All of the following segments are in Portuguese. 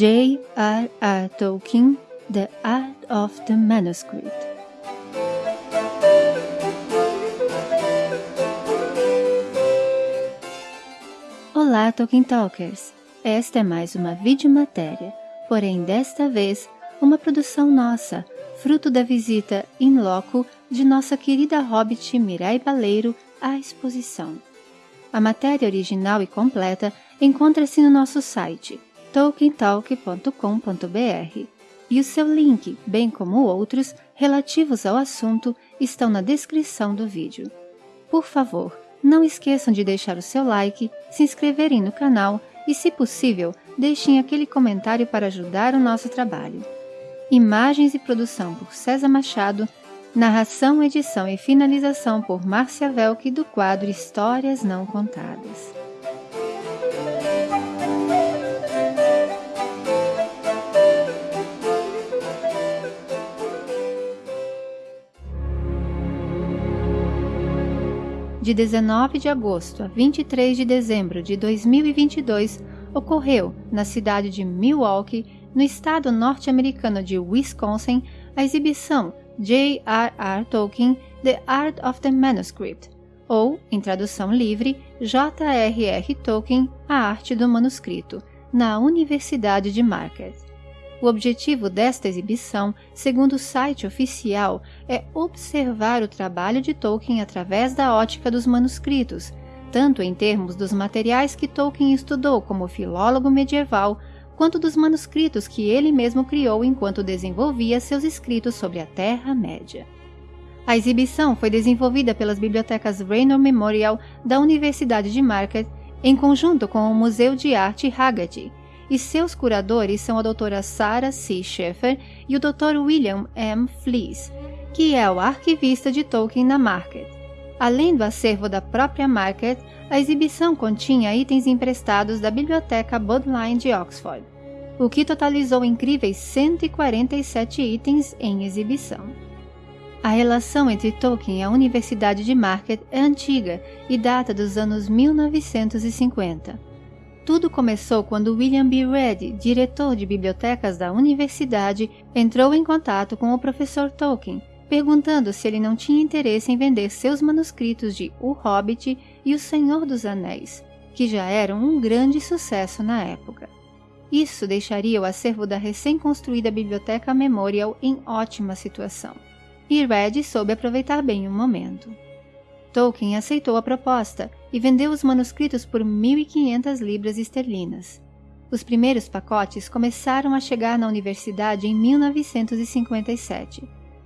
J.R.R. Tolkien, The Art of the Manuscript. Olá, Tolkien Talkers! Esta é mais uma videomatéria, porém desta vez uma produção nossa, fruto da visita in loco de nossa querida hobbit Mirai Baleiro à exposição. A matéria original e completa encontra-se no nosso site tolkientalk.com.br e o seu link, bem como outros relativos ao assunto, estão na descrição do vídeo. Por favor, não esqueçam de deixar o seu like, se inscreverem no canal e, se possível, deixem aquele comentário para ajudar o nosso trabalho. Imagens e produção por César Machado, narração, edição e finalização por Márcia Velk do quadro Histórias Não Contadas. De 19 de agosto a 23 de dezembro de 2022, ocorreu, na cidade de Milwaukee, no estado norte-americano de Wisconsin, a exibição J.R.R. Tolkien The Art of the Manuscript, ou, em tradução livre, J.R.R. Tolkien A Arte do Manuscrito, na Universidade de Marquette. O objetivo desta exibição, segundo o site oficial, é observar o trabalho de Tolkien através da ótica dos manuscritos, tanto em termos dos materiais que Tolkien estudou como filólogo medieval, quanto dos manuscritos que ele mesmo criou enquanto desenvolvia seus escritos sobre a Terra-média. A exibição foi desenvolvida pelas bibliotecas Raynor Memorial da Universidade de Marquette em conjunto com o Museu de Arte Haggerty, e seus curadores são a doutora Sarah C. Schaeffer e o Dr. William M. Fleece, que é o arquivista de Tolkien na Market. Além do acervo da própria Market, a exibição continha itens emprestados da Biblioteca Bodleian de Oxford, o que totalizou incríveis 147 itens em exibição. A relação entre Tolkien e a Universidade de Market é antiga e data dos anos 1950. Tudo começou quando William B. Ready, diretor de bibliotecas da universidade, entrou em contato com o professor Tolkien, perguntando se ele não tinha interesse em vender seus manuscritos de O Hobbit e O Senhor dos Anéis, que já eram um grande sucesso na época. Isso deixaria o acervo da recém-construída Biblioteca Memorial em ótima situação. E Red soube aproveitar bem o momento. Tolkien aceitou a proposta e vendeu os manuscritos por 1.500 libras esterlinas. Os primeiros pacotes começaram a chegar na universidade em 1957.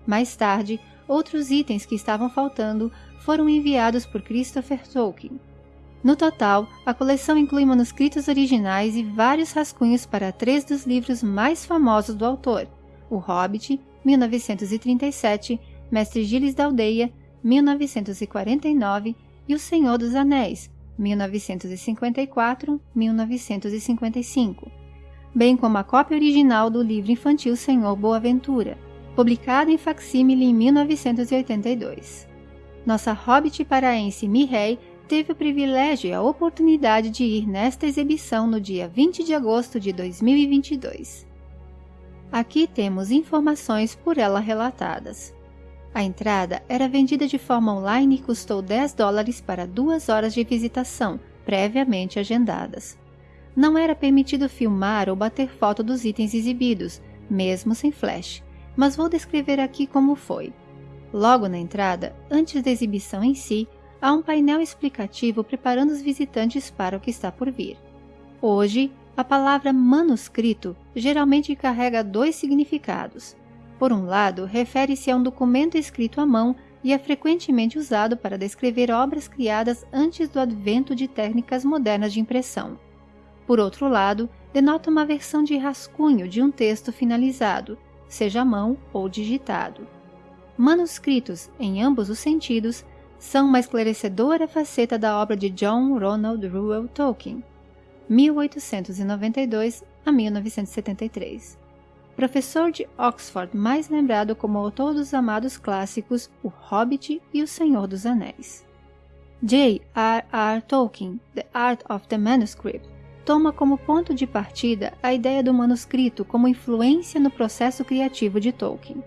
Mais tarde, outros itens que estavam faltando foram enviados por Christopher Tolkien. No total, a coleção inclui manuscritos originais e vários rascunhos para três dos livros mais famosos do autor: O Hobbit, 1937, Mestre Gilles da Aldeia, 1949 e O Senhor dos Anéis, 1954-1955, bem como a cópia original do livro infantil Senhor Boaventura, publicado em facsímile em 1982. Nossa hobbit paraense Mirrey teve o privilégio e a oportunidade de ir nesta exibição no dia 20 de agosto de 2022. Aqui temos informações por ela relatadas. A entrada era vendida de forma online e custou 10 dólares para duas horas de visitação, previamente agendadas. Não era permitido filmar ou bater foto dos itens exibidos, mesmo sem flash, mas vou descrever aqui como foi. Logo na entrada, antes da exibição em si, há um painel explicativo preparando os visitantes para o que está por vir. Hoje, a palavra manuscrito geralmente carrega dois significados. Por um lado, refere-se a um documento escrito à mão e é frequentemente usado para descrever obras criadas antes do advento de técnicas modernas de impressão. Por outro lado, denota uma versão de rascunho de um texto finalizado, seja à mão ou digitado. Manuscritos, em ambos os sentidos, são uma esclarecedora faceta da obra de John Ronald Reuel Tolkien, 1892 a 1973 professor de Oxford mais lembrado como autor dos amados clássicos O Hobbit e O Senhor dos Anéis. J. R. R. Tolkien, The Art of the Manuscript, toma como ponto de partida a ideia do manuscrito como influência no processo criativo de Tolkien.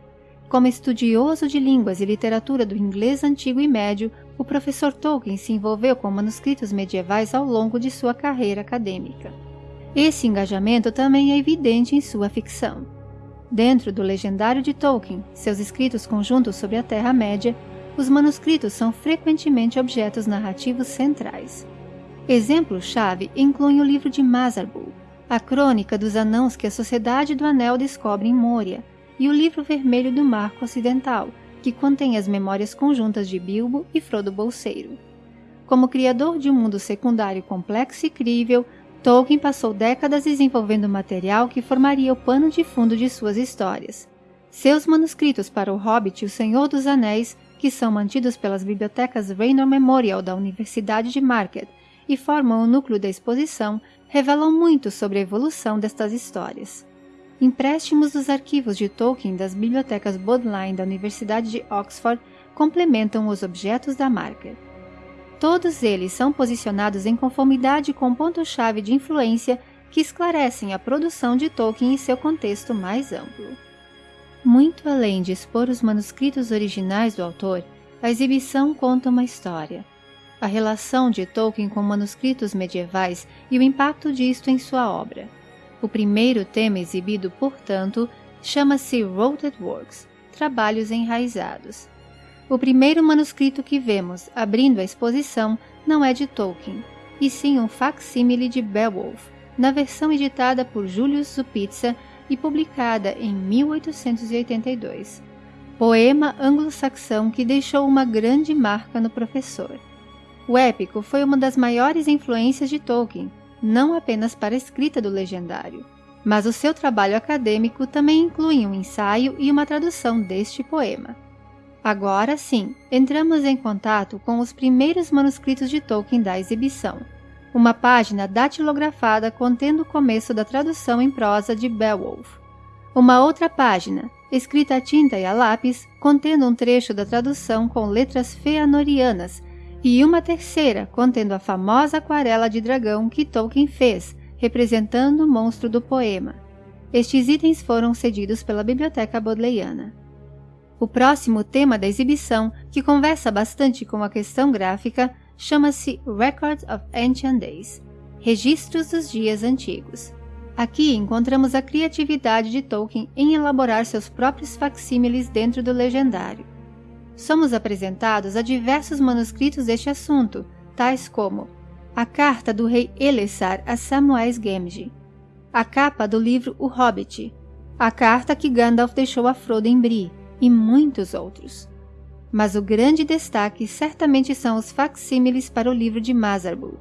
Como estudioso de línguas e literatura do inglês antigo e médio, o professor Tolkien se envolveu com manuscritos medievais ao longo de sua carreira acadêmica. Esse engajamento também é evidente em sua ficção. Dentro do legendário de Tolkien, seus escritos conjuntos sobre a Terra-média, os manuscritos são frequentemente objetos narrativos centrais. Exemplos-chave incluem o livro de Mazarbul, a crônica dos anãos que a Sociedade do Anel descobre em Moria, e o livro vermelho do Marco Ocidental, que contém as memórias conjuntas de Bilbo e Frodo Bolseiro. Como criador de um mundo secundário complexo e crível, Tolkien passou décadas desenvolvendo material que formaria o pano de fundo de suas histórias. Seus manuscritos para O Hobbit e O Senhor dos Anéis que são mantidos pelas bibliotecas Raynor Memorial da Universidade de Marquette e formam o núcleo da exposição, revelam muito sobre a evolução destas histórias. Empréstimos dos arquivos de Tolkien das bibliotecas Bodleian da Universidade de Oxford complementam os objetos da Marquette. Todos eles são posicionados em conformidade com ponto-chave de influência que esclarecem a produção de Tolkien em seu contexto mais amplo. Muito além de expor os manuscritos originais do autor, a exibição conta uma história. A relação de Tolkien com manuscritos medievais e o impacto disto em sua obra. O primeiro tema exibido, portanto, chama-se Rooted Works Trabalhos Enraizados. O primeiro manuscrito que vemos abrindo a exposição não é de Tolkien, e sim um facsímile de Beowulf, na versão editada por Julius Zupitza e publicada em 1882. Poema anglo-saxão que deixou uma grande marca no professor. O épico foi uma das maiores influências de Tolkien, não apenas para a escrita do legendário, mas o seu trabalho acadêmico também inclui um ensaio e uma tradução deste poema. Agora sim, entramos em contato com os primeiros manuscritos de Tolkien da exibição uma página datilografada contendo o começo da tradução em prosa de Beowulf. Uma outra página, escrita a tinta e a lápis, contendo um trecho da tradução com letras feanorianas, e uma terceira contendo a famosa aquarela de dragão que Tolkien fez, representando o monstro do poema. Estes itens foram cedidos pela Biblioteca Bodleiana. O próximo tema da exibição, que conversa bastante com a questão gráfica, chama-se Records of Ancient Days Registros dos Dias Antigos. Aqui encontramos a criatividade de Tolkien em elaborar seus próprios facsímiles dentro do legendário. Somos apresentados a diversos manuscritos deste assunto, tais como a carta do rei Elessar a Samwise Gamgee, a capa do livro O Hobbit, a carta que Gandalf deixou a Frodo em Bree e muitos outros mas o grande destaque certamente são os facsímiles para o livro de Mazarbul,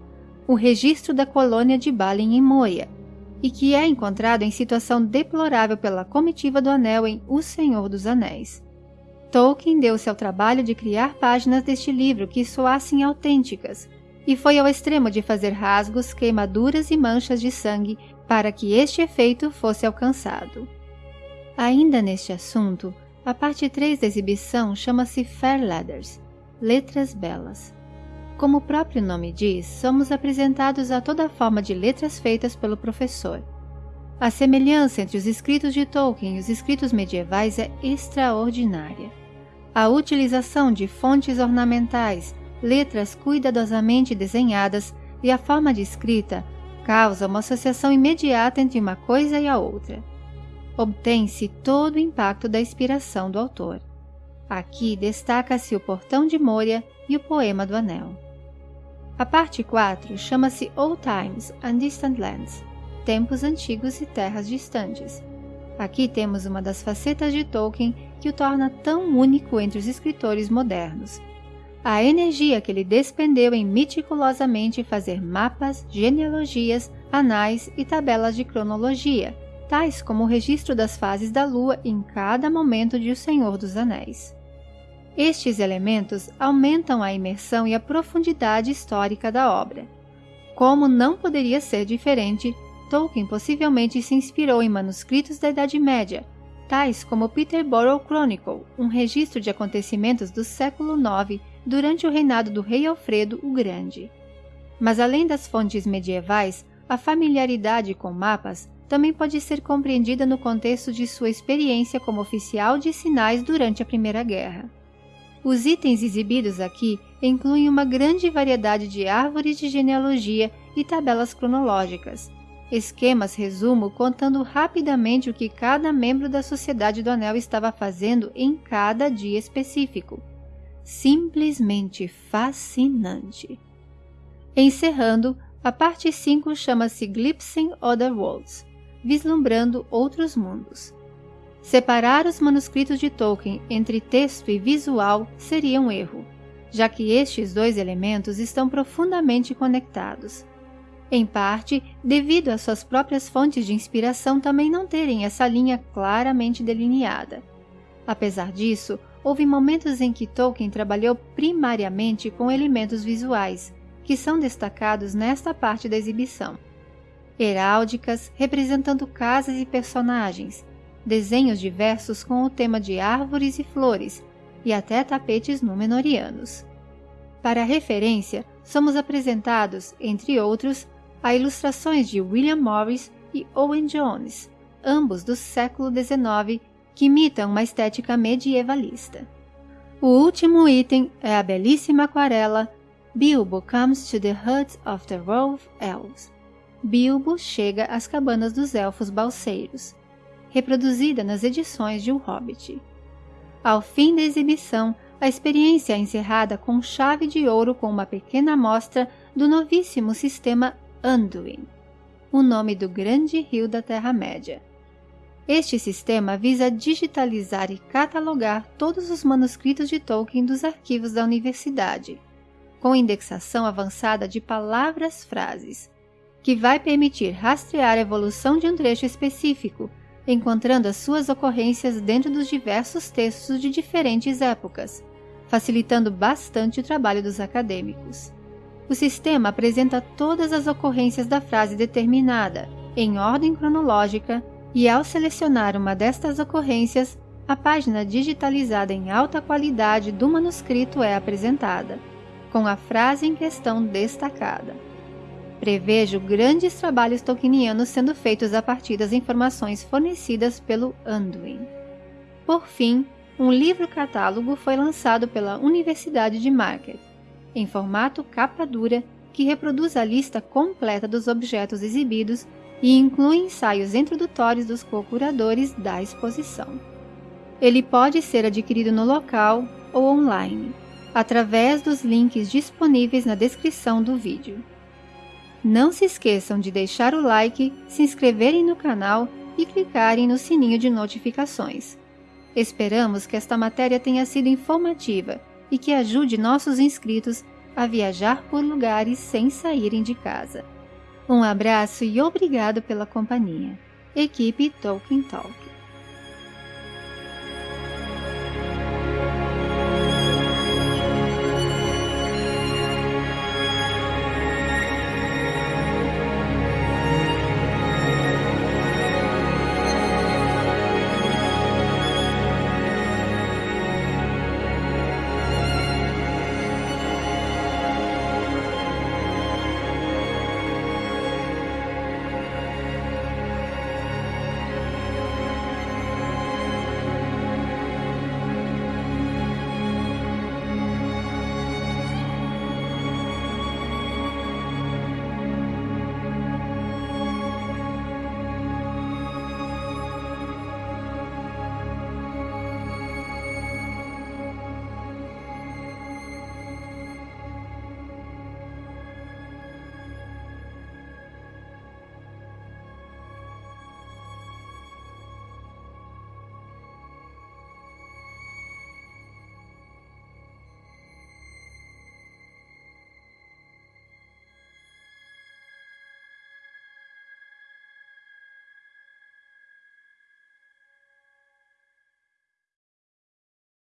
o registro da colônia de Balin em Moia, e que é encontrado em situação deplorável pela comitiva do Anel em O Senhor dos Anéis. Tolkien deu-se ao trabalho de criar páginas deste livro que soassem autênticas, e foi ao extremo de fazer rasgos, queimaduras e manchas de sangue para que este efeito fosse alcançado. Ainda neste assunto, a parte 3 da exibição chama-se Fair Letters Letras Belas. Como o próprio nome diz, somos apresentados a toda forma de letras feitas pelo professor. A semelhança entre os escritos de Tolkien e os escritos medievais é extraordinária. A utilização de fontes ornamentais, letras cuidadosamente desenhadas e a forma de escrita causa uma associação imediata entre uma coisa e a outra obtém-se todo o impacto da inspiração do autor. Aqui destaca-se o Portão de Moria e o Poema do Anel. A parte 4 chama-se Old Times and Distant Lands Tempos Antigos e Terras Distantes. Aqui temos uma das facetas de Tolkien que o torna tão único entre os escritores modernos. A energia que ele despendeu em meticulosamente fazer mapas, genealogias, anais e tabelas de cronologia, tais como o registro das fases da Lua em cada momento de O Senhor dos Anéis. Estes elementos aumentam a imersão e a profundidade histórica da obra. Como não poderia ser diferente, Tolkien possivelmente se inspirou em manuscritos da Idade Média, tais como Peterborough Chronicle, um registro de acontecimentos do século IX durante o reinado do rei Alfredo o Grande. Mas além das fontes medievais, a familiaridade com mapas também pode ser compreendida no contexto de sua experiência como oficial de sinais durante a Primeira Guerra. Os itens exibidos aqui incluem uma grande variedade de árvores de genealogia e tabelas cronológicas, esquemas resumo contando rapidamente o que cada membro da Sociedade do Anel estava fazendo em cada dia específico. Simplesmente fascinante. Encerrando, a parte 5 chama-se Glimpsing Other Worlds vislumbrando outros mundos. Separar os manuscritos de Tolkien entre texto e visual seria um erro, já que estes dois elementos estão profundamente conectados. Em parte, devido às suas próprias fontes de inspiração também não terem essa linha claramente delineada. Apesar disso, houve momentos em que Tolkien trabalhou primariamente com elementos visuais, que são destacados nesta parte da exibição heráldicas representando casas e personagens, desenhos diversos com o tema de árvores e flores, e até tapetes númenorianos. Para referência, somos apresentados, entre outros, a ilustrações de William Morris e Owen Jones, ambos do século XIX, que imitam uma estética medievalista. O último item é a belíssima aquarela Bilbo Comes to the Hut of the Rove Elves, Bilbo chega às cabanas dos elfos balseiros, reproduzida nas edições de O Hobbit. Ao fim da exibição, a experiência é encerrada com chave de ouro com uma pequena amostra do novíssimo sistema Anduin, o nome do grande rio da Terra-média. Este sistema visa digitalizar e catalogar todos os manuscritos de Tolkien dos arquivos da universidade, com indexação avançada de palavras-frases, que vai permitir rastrear a evolução de um trecho específico, encontrando as suas ocorrências dentro dos diversos textos de diferentes épocas, facilitando bastante o trabalho dos acadêmicos. O sistema apresenta todas as ocorrências da frase determinada, em ordem cronológica, e ao selecionar uma destas ocorrências, a página digitalizada em alta qualidade do manuscrito é apresentada, com a frase em questão destacada. Prevejo grandes trabalhos tolkienianos sendo feitos a partir das informações fornecidas pelo Anduin. Por fim, um livro-catálogo foi lançado pela Universidade de Market, em formato capa dura, que reproduz a lista completa dos objetos exibidos e inclui ensaios introdutórios dos co-curadores da exposição. Ele pode ser adquirido no local ou online, através dos links disponíveis na descrição do vídeo. Não se esqueçam de deixar o like, se inscreverem no canal e clicarem no sininho de notificações. Esperamos que esta matéria tenha sido informativa e que ajude nossos inscritos a viajar por lugares sem saírem de casa. Um abraço e obrigado pela companhia. Equipe Tolkien Talk.